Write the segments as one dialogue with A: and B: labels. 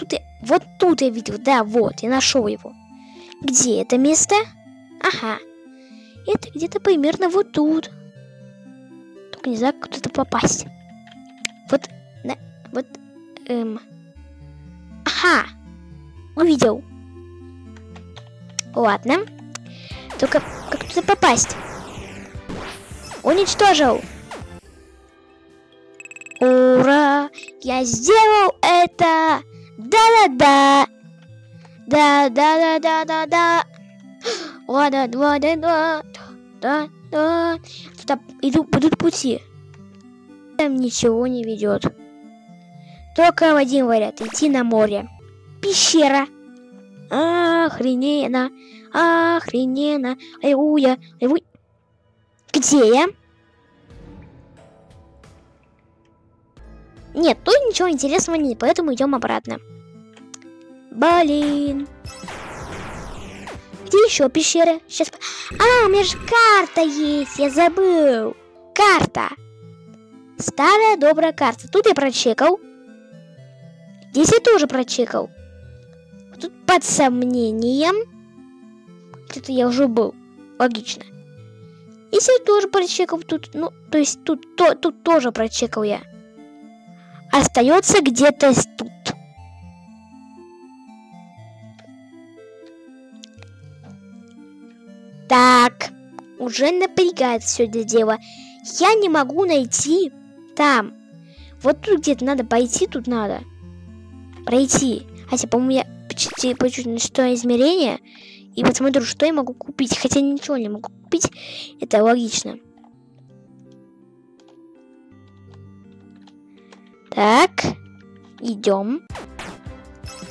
A: тут я... Вот тут я видел, да, вот, я нашел его. Где это место? Ага. Это где-то примерно вот тут. Только не знаю, как туда попасть. Вот, на, вот, эм... Ага. Увидел. Ладно. Только как туда попасть? Уничтожил. Ура! Я сделал это! Да-да-да! Да-да-да-да-да-да! Ла-да-два-да-да! Да-да! Туда иду, будут пути. Там ничего не ведет. Только один вариант. Идти на море. Пещера. Охрененно. Охрененно. Аллилуйя. Аллилуйя. Где я? Нет, тут ничего интересного нет, поэтому идем обратно. Блин. Где еще пещеры? Сейчас. А, у меня же карта есть, я забыл. Карта. Старая добрая карта. Тут я прочекал. Здесь я тоже прочекал. Тут под сомнением. Где-то я уже был. Логично. Здесь я тоже прочекал. Тут, ну, то есть тут, то, тут тоже прочекал я остается где-то тут. Уже напрягает все это дело. Я не могу найти там. Вот тут где-то надо пойти, тут надо. Пройти. Хотя, по-моему, я почти почуть на что измерение и посмотрю, что я могу купить. Хотя ничего не могу купить. Это логично. Так, идем.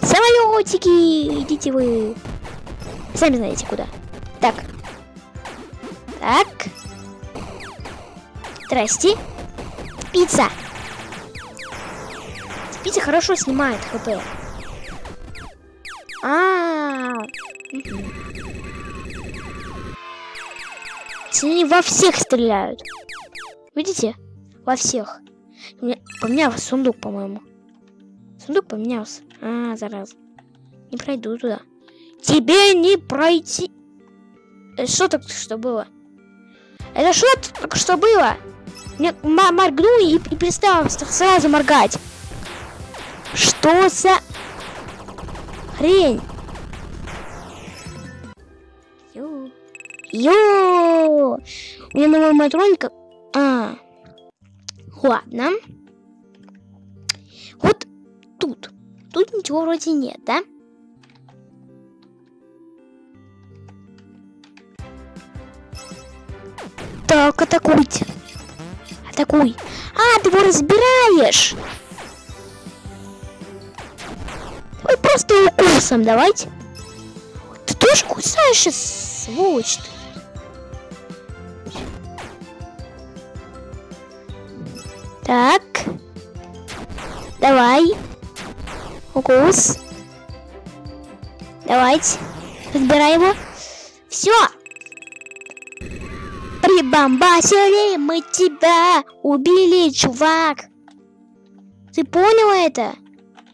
A: Самолетики, идите вы. Сами знаете куда. Так. Так. Здрасте. Пицца. Пицца хорошо снимает хп. А, -а, -а. Они во всех стреляют. Видите? Во всех. Поменялся сундук, по-моему. Сундук поменялся. А, зараза. Не пройду туда. Тебе не пройти. Что так что было? Это что только что было? Мне моргну и, и перестал сразу моргать. Что за хрень? Ё. Ё. У меня новая матроника. А. Ладно. Вот тут. Тут ничего вроде нет, да? Так, атакуйте. Атакуй. А, ты его разбираешь. Ой, просто укусом давайте. Ты тоже кусаешь, сволочь ты. Так. Давай. Укус. Давайте. Разбирай его. Все. Прибамбасили мы тебя. Убили, чувак. Ты понял это?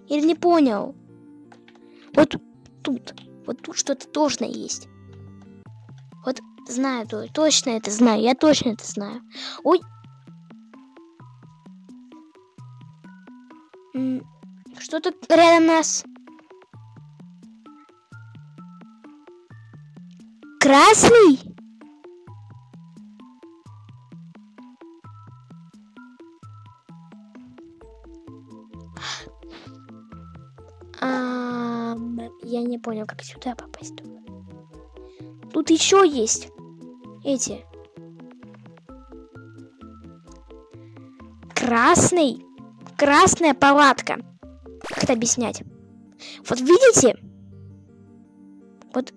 A: Или не понял? Вот тут. Вот тут что-то точно есть. Вот знаю, точно это знаю. Я точно это знаю. Ой, Что тут рядом нас? Красный? Понял, как сюда попасть. Тут еще есть эти. Красный? красная палатка. Как это объяснять? Вот видите? Вот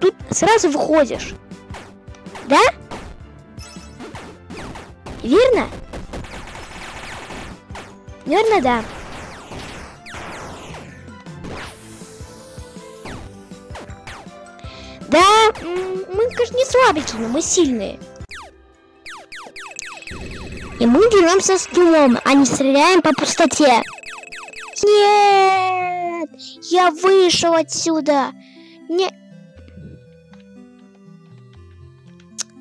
A: тут сразу выходишь. Да? Верно? Верно, да. Да, мы, конечно, не слабенькие, но мы сильные. И мы деремся с дюмом, а не стреляем по пустоте. Нет! Я вышел отсюда. Не...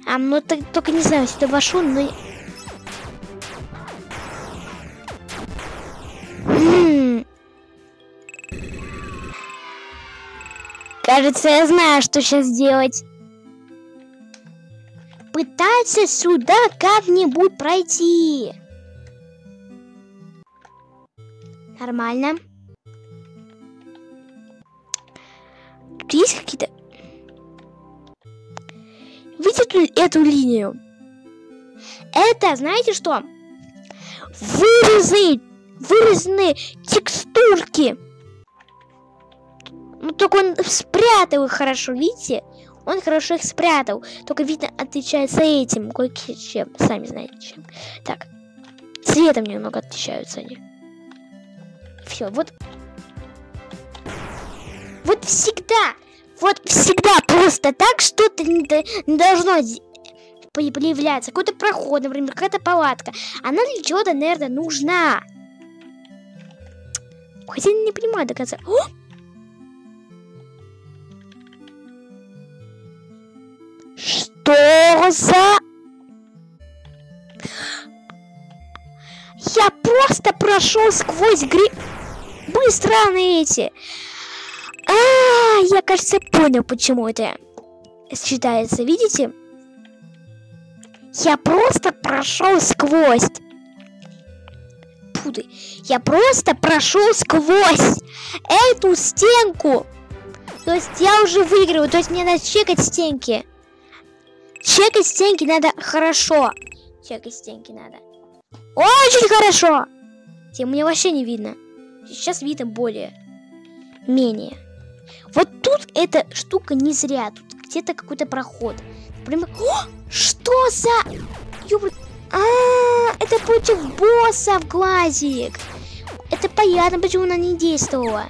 A: А, ну так, только не знаю, сюда вошел, но... Кажется, я знаю, что сейчас делать. Пытаться сюда как-нибудь пройти. Нормально. Есть какие-то... Видите эту линию? Это, знаете что? Вырезы, вырезанные текстурки. Ну, только он спрятал их хорошо, видите? Он хорошо их спрятал. Только, видно, отличается этим кое-чем. Сами знаете чем. Так. Цветом немного отличаются они. Все, вот. Вот всегда. Вот всегда просто так что-то не, не должно появляться. Какой-то проход, например, какая-то палатка. Она для чего-то, наверное, нужна. Хотя не понимаю до конца. О! Что за... Я просто прошел сквозь гри... Быстро на эти. А, я, кажется, понял, почему это считается. Видите? Я просто прошел сквозь. Пуды. Я просто прошел сквозь эту стенку. То есть я уже выигрываю. То есть мне надо чекать стенки. Чекать стенки надо хорошо. Чекать стенки надо. Очень хорошо. Тем мне вообще не видно. Сейчас видно более. Менее. Вот тут эта штука не зря. Тут где-то какой-то проход. Прямо... О! Что за... Ёбр... А, это против босса в глазик. Это понятно, почему она не действовала.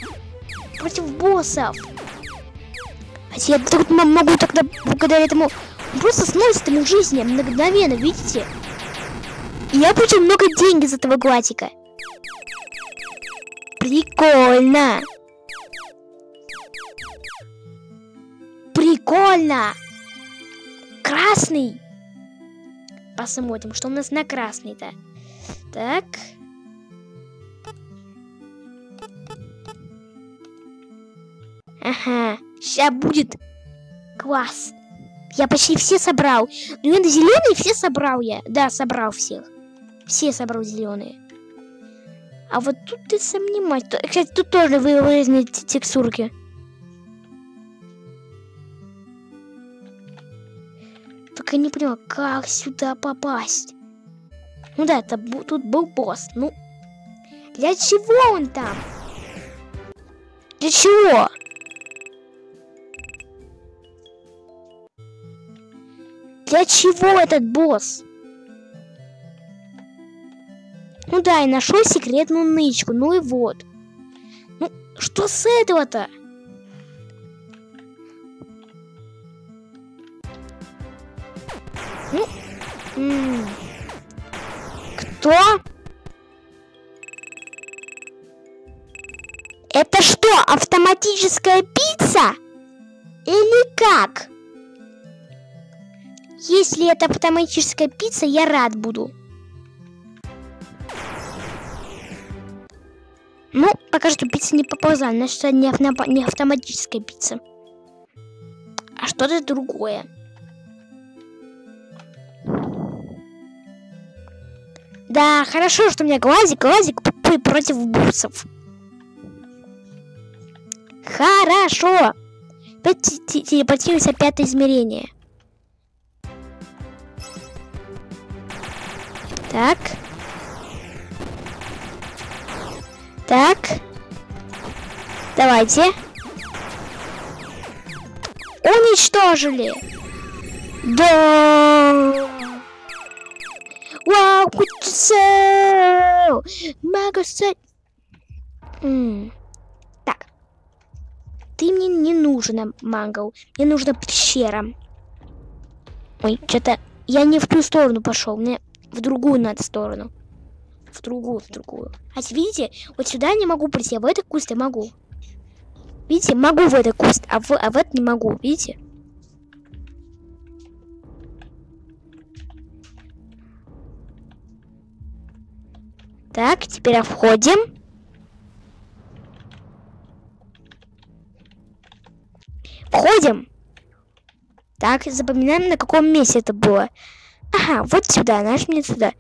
A: Против боссов. А я могу тогда благодаря этому просто сносит ему жизнь мгновенно, видите? Я получил много денег из этого глазика. Прикольно. Прикольно. Красный. Посмотрим, что у нас на красный-то. Так. Ага, сейчас будет класс. Я почти все собрал. Ну, это зеленые все собрал я. Да, собрал всех. Все собрал зеленые. А вот тут ты сомневаюсь. Кстати, тут тоже вырезаны текстурки. Только не понимаю, как сюда попасть. Ну да, это, тут был босс. Ну, для чего он там? Для чего? Для чего этот босс? Ну да, и нашел секретную нычку. Ну и вот. Ну, что с этого-то? Ну, кто? Это что, автоматическая пицца? Или как? Если это автоматическая пицца, я рад буду. Ну, пока что пицца не поползла, значит, это не, авто не автоматическая пицца. А что-то другое. Да, хорошо, что у меня глазик, глазик против буссов. Хорошо. Опять телепортируется пятое измерение. Так. Так. Давайте. Уничтожили. Да. Вау, куча. Магаса. Так. Ты мне не нужна, Мангл. Мне нужна пещера. Ой, что-то я не в ту сторону пошел. Мне в другую надо сторону. В другую, в другую. А видите, вот сюда я не могу прийти, а в этот куст я могу. Видите, могу в этот куст, а в, а в этот не могу, видите? Так, теперь входим. Входим. Так, запоминаем, на каком месте это было. Ага, вот сюда, нажми сюда.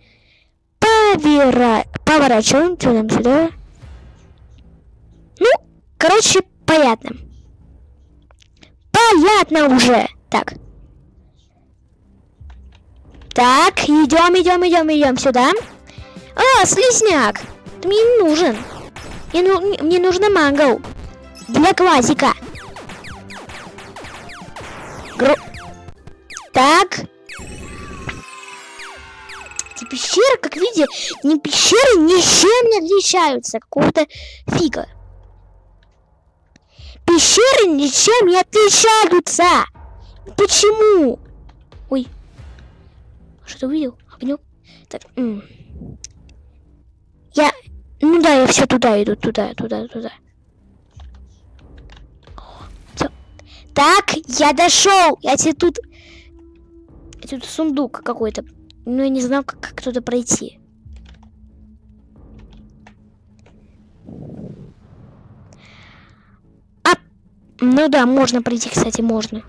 A: Повера... Поворачиваем, что нам сюда? Ну, короче, понятно. Понятно уже. Так. Так, идем, идем, идем, идем сюда. А, слизняк! Ты мне не нужен. Мне, ну, мне нужна мангл. Для классика. Гру... Так. Эти пещеры, как видите, не пещеры ничем не отличаются. Какого-то фига. Пещеры ничем не отличаются. Почему? Ой. Что-то увидел? Огнем? Так. М -м. Я... Ну да, я все туда иду, туда, туда, туда. Так, я дошел. Я тебе тут... Тут сундук какой-то. Ну, я не знаю, как, как туда пройти. А! Ну да, можно пройти, кстати, можно.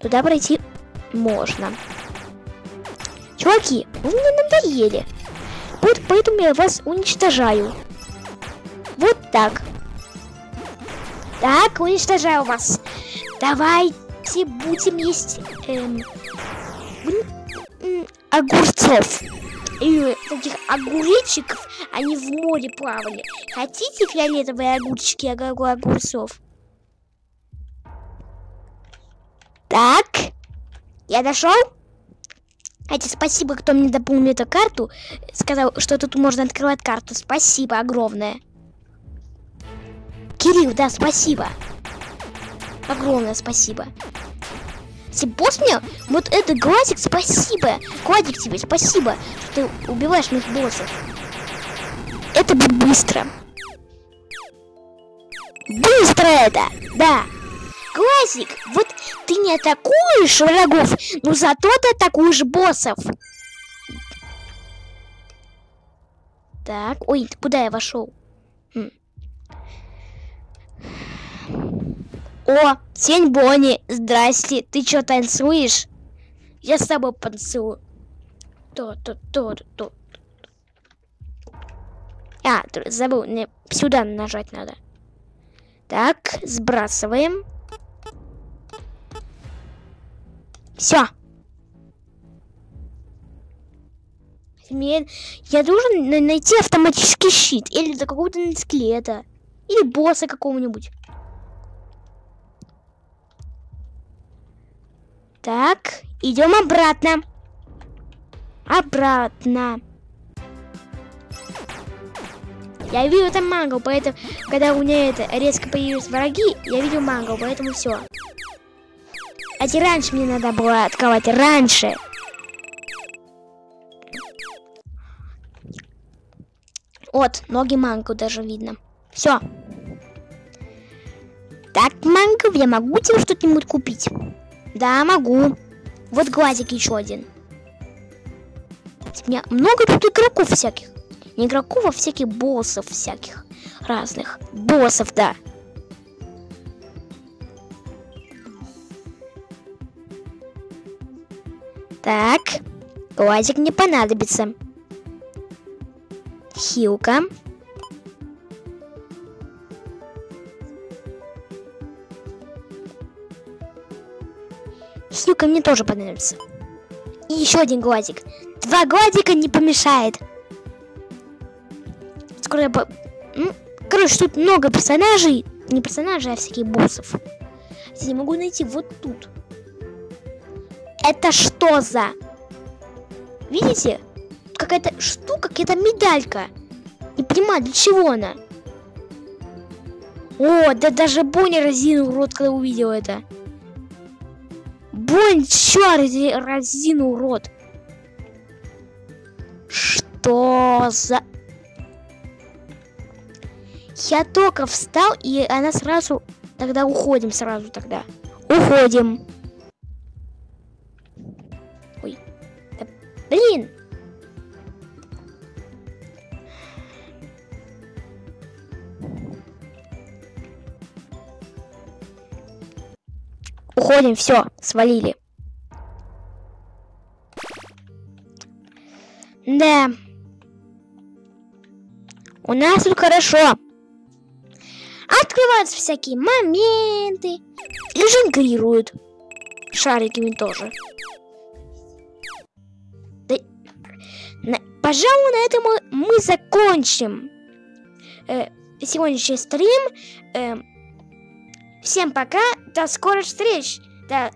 A: Туда пройти можно. Чуваки, вы мне надоели. Вот поэтому я вас уничтожаю. Вот так. Так, уничтожаю вас. Давайте будем есть эм, огурцов. Или таких огуречиков, они в море плавали. Хотите фиолетовые огурчики огурцов? Так, я дошел? Кстати, спасибо, кто мне дополнил эту карту. Сказал, что тут можно открывать карту. Спасибо огромное. Кирилл, да, спасибо. Огромное спасибо. Если босс мне, вот это глазик, спасибо. Кладик тебе, спасибо, что ты убиваешь моих боссов. Это будет быстро. Быстро это, да. Глазик, вот ты не атакуешь врагов, но зато ты атакуешь боссов. Так, ой, куда я вошел? Хм. О, Тень Бонни, здрасте, ты что танцуешь? Я с тобой танцую. То, то, то, то. А, забыл, мне сюда нажать надо. Так, сбрасываем. Все. Мне... Я должен найти автоматический щит. Или какого-то скелета. Или босса какого-нибудь. Так, идем обратно. Обратно. Я видел там мангал, поэтому, когда у меня это резко появились враги, я видел мангал, поэтому все. Кстати, раньше мне надо было открывать. Раньше. Вот, ноги мангу даже видно. Все. Так, манго, я могу тебе что-нибудь купить? Да, могу. Вот глазик еще один. У меня много тут игроков всяких. Не игроков, а всяких боссов всяких. Разных. Боссов, да. Так, глазик не понадобится. Хилка. Хилка мне тоже понадобится. И еще один глазик. Два глазика не помешает. Скоро я... По... Короче, тут много персонажей. Не персонажей, а всяких боссов. Я могу найти вот тут. Это что за? Видите? Какая-то штука, какая-то медалька. Не понимаю, для чего она? О, да даже Бонни разинул рот, когда увидел это. Бонни, чё разинул рот? Что за... Я только встал, и она сразу... Тогда уходим сразу тогда. Уходим. Ой. Да, блин. Уходим, все, свалили. Да. У нас тут хорошо. Открываются всякие моменты. И жонглируют. Шариками тоже. Да, на, пожалуй, на этом мы, мы закончим э, сегодняшний стрим. Э, всем пока. До скорых встреч. До